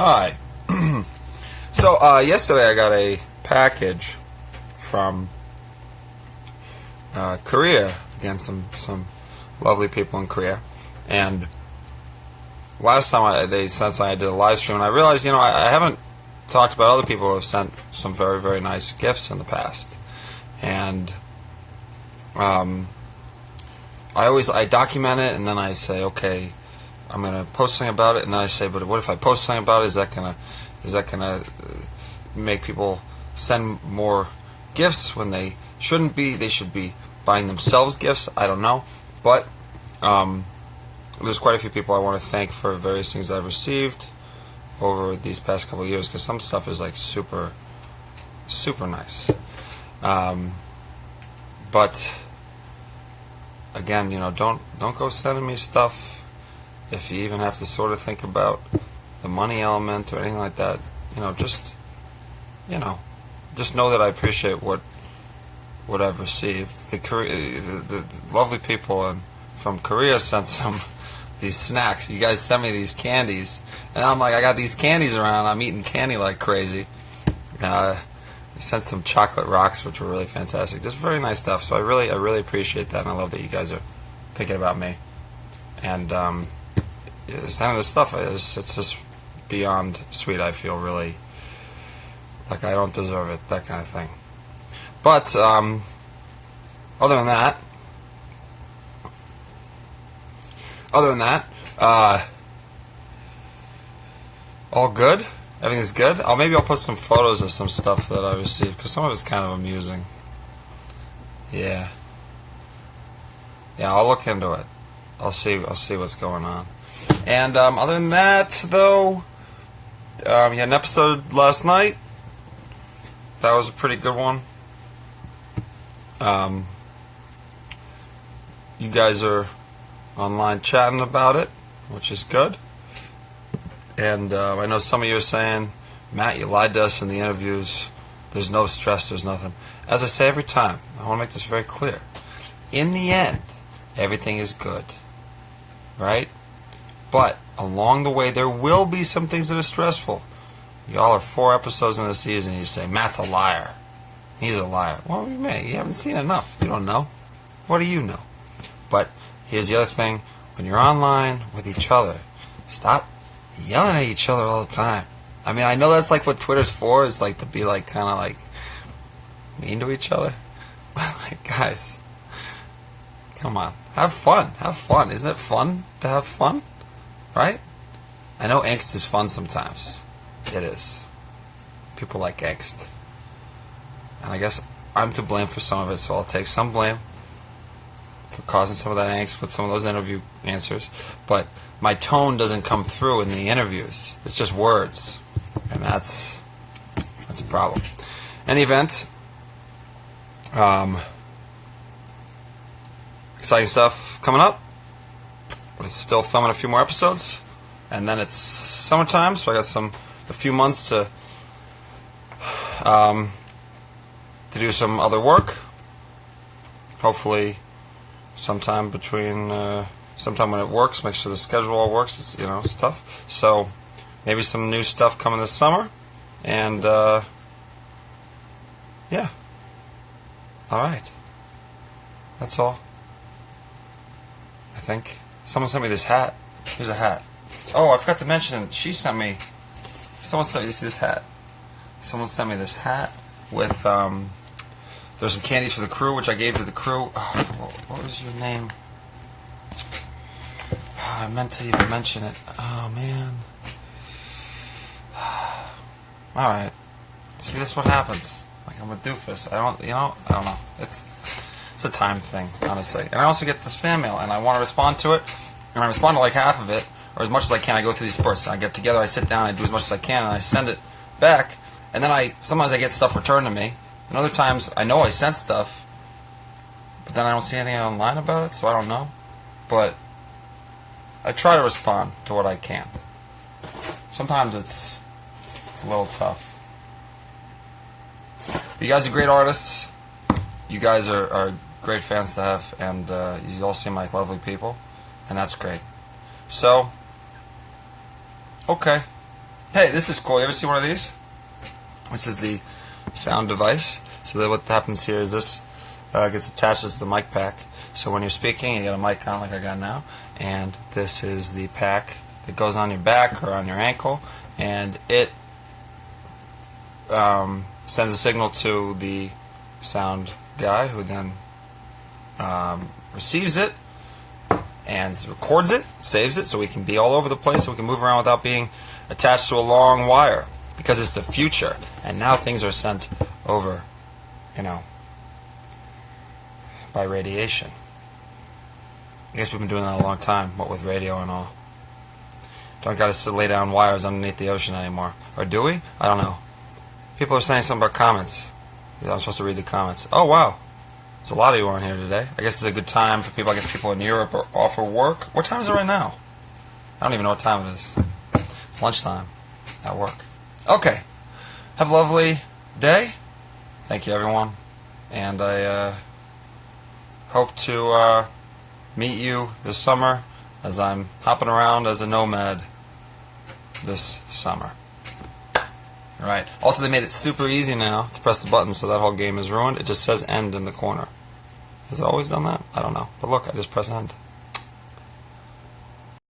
Hi. so uh, yesterday I got a package from uh, Korea. Again, some some lovely people in Korea, and last time I, they sent something, I did a live stream, and I realized, you know, I, I haven't talked about other people who have sent some very very nice gifts in the past, and um, I always I document it, and then I say, okay, I'm gonna post something about it, and then I say, but what if I post something about it? Is that gonna is that gonna uh, make people send more gifts when they shouldn't be? They should be buying themselves gifts. I don't know, but um, there's quite a few people I want to thank for various things I've received over these past couple years because some stuff is like super, super nice. Um, but again, you know, don't don't go sending me stuff if you even have to sort of think about the money element or anything like that. You know, just you know, just know that I appreciate what what I've received. The, the, the, lovely people in, from Korea sent some these snacks. You guys sent me these candies, and I'm like, I got these candies around. I'm eating candy like crazy. Uh, they sent some chocolate rocks, which were really fantastic. Just very nice stuff. So I really, I really appreciate that, and I love that you guys are thinking about me. And um, some of this stuff is it's just beyond sweet. I feel really like I don't deserve it, that kind of thing. But um, other than that, other than that, uh, all good. Everything's good. Oh, maybe I'll put some photos of some stuff that I received because some of it's kind of amusing. Yeah. Yeah, I'll look into it. I'll see. I'll see what's going on. And um, other than that, though, um, had an episode last night. That was a pretty good one. Um, you guys are online chatting about it, which is good. And uh, I know some of you are saying, Matt, you lied to us in the interviews. There's no stress, there's nothing. As I say every time, I want to make this very clear. In the end, everything is good. Right? But along the way, there will be some things that are stressful. Y'all are four episodes in the season, you say, Matt's a liar. He's a liar. Well, you may. You haven't seen enough. You don't know. What do you know? But here's the other thing. When you're online with each other, stop yelling at each other all the time. I mean, I know that's like what Twitter's for, is like to be like kind of like mean to each other. But like, guys, come on. Have fun. Have fun. Isn't it fun to have fun? Right? I know angst is fun sometimes. It is. People like angst. And I guess I'm to blame for some of it, so I'll take some blame for causing some of that angst with some of those interview answers. But my tone doesn't come through in the interviews. It's just words. And that's that's a problem. Any event, um, exciting stuff coming up. We're still filming a few more episodes, and then it's summertime, so I got some a few months to um, to do some other work. Hopefully, sometime between uh, sometime when it works, make sure the schedule all works. It's you know stuff. So maybe some new stuff coming this summer, and uh, yeah. All right. That's all. I think someone sent me this hat. Here's a hat. Oh, I forgot to mention. She sent me. Someone sent me this, this hat. Someone sent me this hat with um, there's some candies for the crew, which I gave to the crew. Oh, what was your name? Oh, I meant to even mention it. Oh man. All right. See, this what happens. Like I'm a doofus. I don't, you know, I don't know. It's it's a time thing, honestly. And I also get this fan mail, and I want to respond to it, and I respond to like half of it, or as much as I can. I go through these spurts. I get together, I sit down, I do as much as I can, and I send it back. And then I sometimes I get stuff returned to me, and other times I know I sent stuff, but then I don't see anything online about it, so I don't know. But I try to respond to what I can. Sometimes it's a little tough. You guys are great artists. You guys are, are great fans to have, and uh, you all seem like lovely people, and that's great. So, okay. Hey, this is cool. You ever see one of these? This is the sound device. So that what happens here is this uh, gets attached to the mic pack. So when you're speaking, you got a mic on like I got now, and this is the pack that goes on your back or on your ankle, and it um, sends a signal to the sound guy, who then um, receives it and records it, saves it, so we can be all over the place, so we can move around without being attached to a long wire, because it's the future, and now things are sent over, you know, by radiation. I guess we've been doing that a long time, what with radio and all. Don't got to lay down wires underneath the ocean anymore. Or do we? I don't know. People are saying something about comments. I'm supposed to read the comments. Oh, wow. There's a lot of you on here today. I guess it's a good time for people. I guess people in Europe are off for work. What time is it right now? I don't even know what time it is. It's lunchtime at work. Okay. Have a lovely day. Thank you, everyone. And I uh, hope to uh, meet you this summer as I'm hopping around as a nomad this summer. Alright. Also, they made it super easy now to press the button, so that whole game is ruined. It just says end in the corner. Has it always done that? I don't know. But look, I just press end.